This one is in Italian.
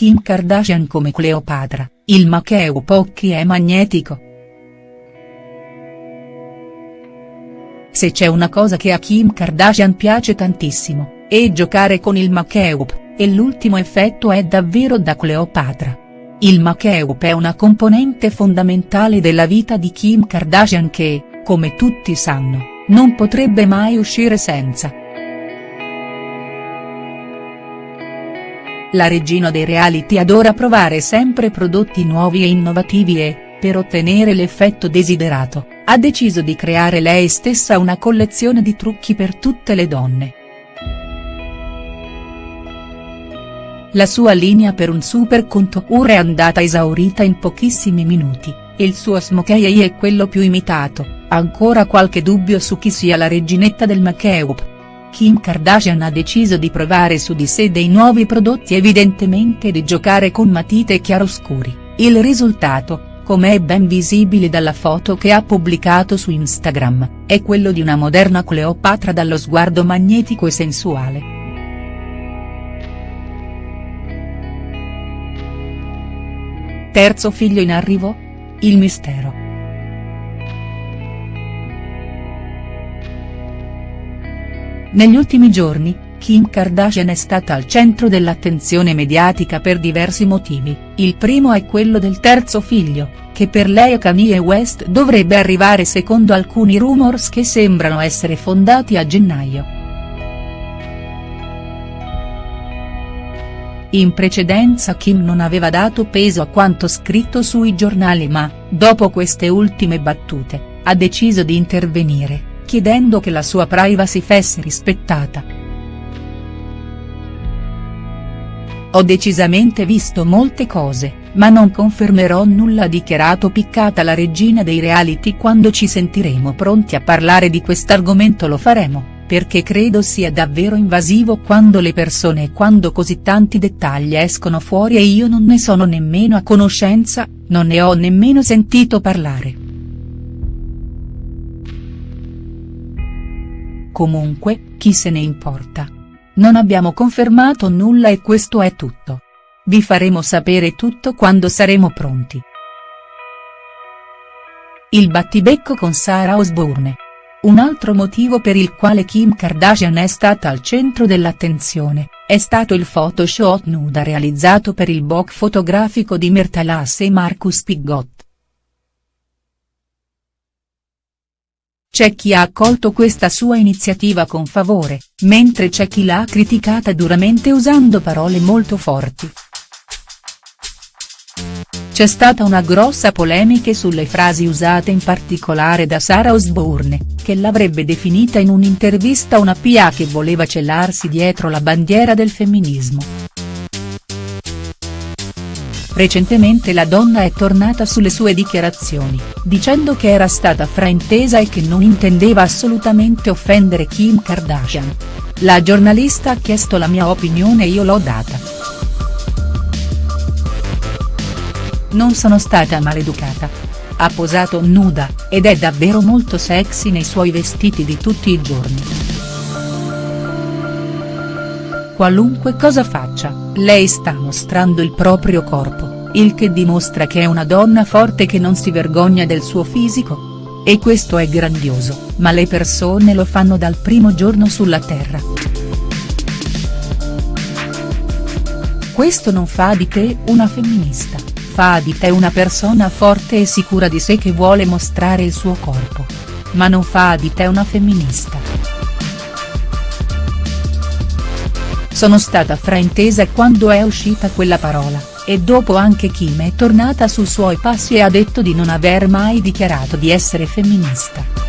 Kim Kardashian come Cleopatra, il Makeup occhi è magnetico. Se c'è una cosa che a Kim Kardashian piace tantissimo, è giocare con il Makeup, e l'ultimo effetto è davvero da Cleopatra. Il Makeup è una componente fondamentale della vita di Kim Kardashian che, come tutti sanno, non potrebbe mai uscire senza. La regina dei reality adora provare sempre prodotti nuovi e innovativi e, per ottenere l'effetto desiderato, ha deciso di creare lei stessa una collezione di trucchi per tutte le donne. La sua linea per un super contour è andata esaurita in pochissimi minuti, il suo smokey è quello più imitato, ancora qualche dubbio su chi sia la reginetta del make-up, Kim Kardashian ha deciso di provare su di sé dei nuovi prodotti evidentemente di giocare con matite chiaroscuri, il risultato, come è ben visibile dalla foto che ha pubblicato su Instagram, è quello di una moderna Cleopatra dallo sguardo magnetico e sensuale. Terzo figlio in arrivo? Il mistero. Negli ultimi giorni, Kim Kardashian è stata al centro dell'attenzione mediatica per diversi motivi, il primo è quello del terzo figlio, che per lei e Kanye West dovrebbe arrivare secondo alcuni rumors che sembrano essere fondati a gennaio. In precedenza Kim non aveva dato peso a quanto scritto sui giornali ma, dopo queste ultime battute, ha deciso di intervenire chiedendo che la sua privacy fosse rispettata. Ho decisamente visto molte cose, ma non confermerò nulla dichiarato piccata la regina dei reality quando ci sentiremo pronti a parlare di quest'argomento lo faremo, perché credo sia davvero invasivo quando le persone e quando così tanti dettagli escono fuori e io non ne sono nemmeno a conoscenza, non ne ho nemmeno sentito parlare. Comunque, chi se ne importa. Non abbiamo confermato nulla e questo è tutto. Vi faremo sapere tutto quando saremo pronti. Il battibecco con Sarah Osbourne. Un altro motivo per il quale Kim Kardashian è stata al centro dell'attenzione, è stato il photoshoot nuda realizzato per il book fotografico di Myrtalas e Marcus Pigott. C'è chi ha accolto questa sua iniziativa con favore, mentre c'è chi l'ha criticata duramente usando parole molto forti. C'è stata una grossa polemica sulle frasi usate in particolare da Sarah Osbourne, che l'avrebbe definita in un'intervista una PA che voleva celarsi dietro la bandiera del femminismo. Recentemente la donna è tornata sulle sue dichiarazioni, dicendo che era stata fraintesa e che non intendeva assolutamente offendere Kim Kardashian. La giornalista ha chiesto la mia opinione e io l'ho data. Non sono stata maleducata. Ha posato nuda, ed è davvero molto sexy nei suoi vestiti di tutti i giorni. Qualunque cosa faccia, lei sta mostrando il proprio corpo il che dimostra che è una donna forte che non si vergogna del suo fisico? E questo è grandioso, ma le persone lo fanno dal primo giorno sulla terra. Questo non fa di te una femminista, fa di te una persona forte e sicura di sé che vuole mostrare il suo corpo. Ma non fa di te una femminista. Sono stata fraintesa quando è uscita quella parola e dopo anche Kim è tornata sui suoi passi e ha detto di non aver mai dichiarato di essere femminista.